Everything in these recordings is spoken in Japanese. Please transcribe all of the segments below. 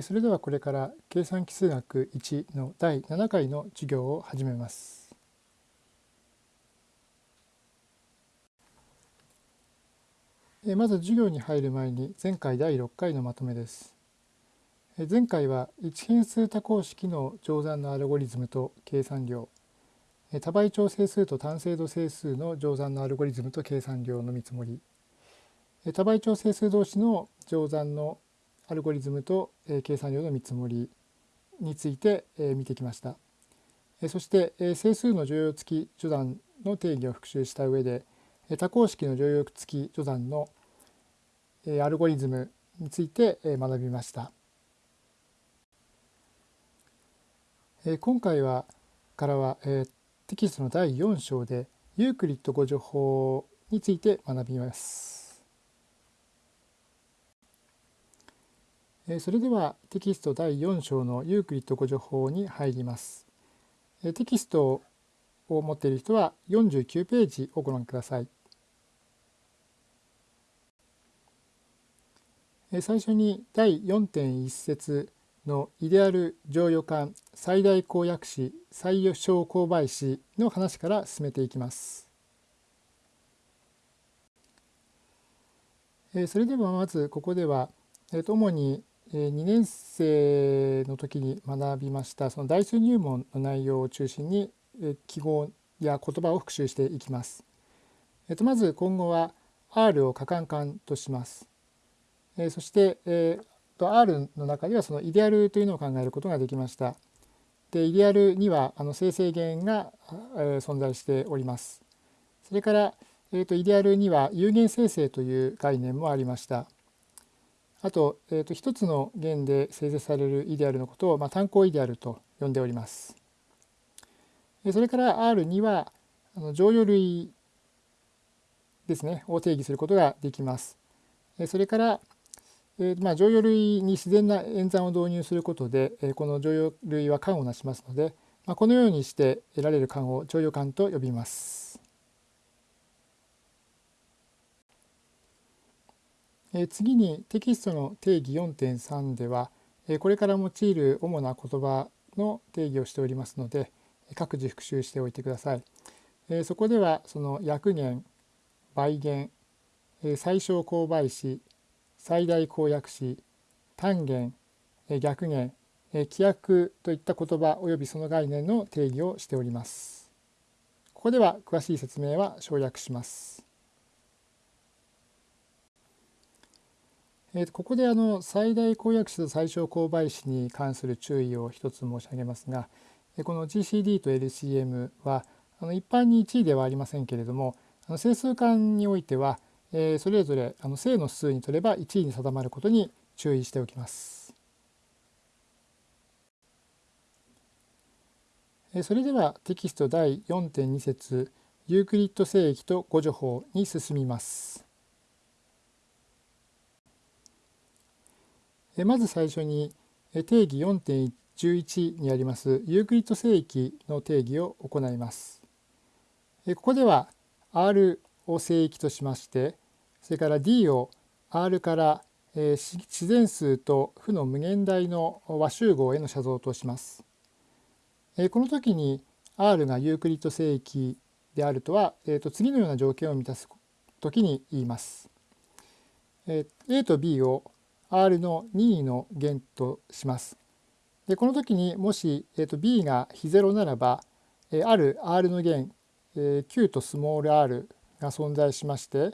それではこれから計算奇数学1の第7回の授業を始めます。まず授業に入る前に前回第6回のまとめです。前回は一変数多項式の乗算のアルゴリズムと計算量多倍調整数と単精度整数の乗算のアルゴリズムと計算量の見積もり多倍調整数同士の乗算のアルゴリズムと計算量の見積もりについて見てきました。そして整数の乗用付き序断の定義を復習した上で多項式の乗用付き序断のアルゴリズムについて学びました。今回はからはテキストの第4章でユークリッド互除法について学びます。それではテキスト第4章のユークリッド互除法に入ります。テキストを持っている人は49ページをご覧ください。最初に第4.1節のイデアル剰余環最大公約子最小公倍子の話から進めていきます。それではまずここでは主に2年生の時に学びましたその代数入門の内容を中心に記号や言葉を復習していきます。えっと、まず今後は R を可感感とします。えそして、えー、と R の中ではそのイデアルというのを考えることができました。でイデアルにはあの生成元が、え存在しております。それから、えー、とイデアルには有限生成という概念もありました。あと,、えー、と一つの弦で生成されるイデアルのことを、まあ、単項イデアルと呼んでおります。それから R にはあの乗用類ですねを定義することができます。それから、えーまあ、乗用類に自然な演算を導入することで、え、この乗用類は間をなしますので、まあ、このようにして得られる間を乗用間と呼びます。次にテキストの定義4.3ではこれから用いる主な言葉の定義をしておりますので各自復習しておいてください。そこではその約元倍元最小公倍子最大公約子単元逆元規約といった言葉及びその概念の定義をしております。ここでは詳しい説明は省略します。えー、ここであの最大公約数最小公倍子に関する注意を一つ申し上げますがこの GCD と LCM はあの一般に1位ではありませんけれどもあの整数間においては、えー、それぞれあの正の数にとれば一意に定まることに注意しておきます。それではテキスト第4.2節ユークリッド整域と互除法に進みます。まず最初に定義4.11にありますユークリッド整域の定義を行います。ここでは R を聖域としましてそれから D を R から自然数と負の無限大の和集合への写像とします。この時に R がユークリッド聖域であるとは、えー、と次のような条件を満たす時に言います。A と B を R の任意の弦とします。でこの時にもし、えー、と B が非0ならば、えー、ある R の弦、えー、Q とスモール r が存在しまして、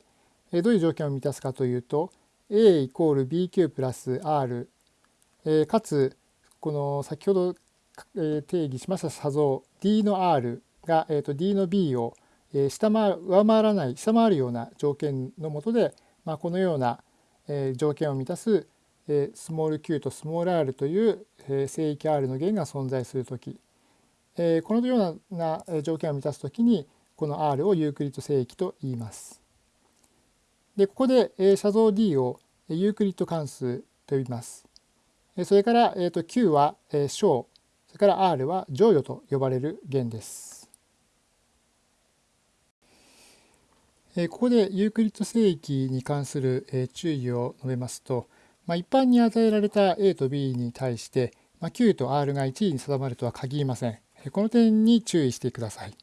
えー、どういう条件を満たすかというと A イコール BQ プラス R、えー、かつこの先ほど、えー、定義しました差像 D の R が、えー、と D の B を、えー、下回上回らない下回るような条件のもとで、まあ、このようなえ条件を満たす、えスモール q とスモール r という、え聖域 r の弦が存在する時、えこのような条件を満たす時にこの r をユークリッド聖域と言います。でここで、え写像 d をユークリッド関数と呼びます。それから、えー、と q は小それから r は剰余と呼ばれる元です。ここでユークリッド整域に関する注意を述べますとまあ、一般に与えられた A と B に対して、まあ、Q と R が1位に定まるとは限りません。この点に注意してください。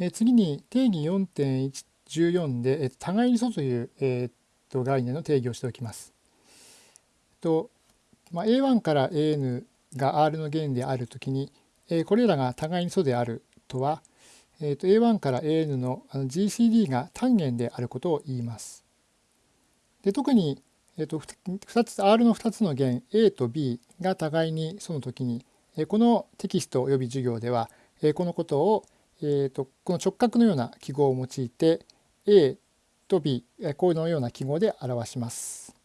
え次に定義4.14でえ互いに素という、えー、と概念の定義をしておきます。とまあ、A1 から AN が R の弦であるときに、え、これらが互いに素であるとは、えー、と A1 から AN のあの GCD が単元であることを言います。で特に、えー、と2つ R の2つの弦 A と B が互いにその時に、えー、このテキスト及び授業では、えー、このことを、えー、とこの直角のような記号を用いて A と B このような記号で表します。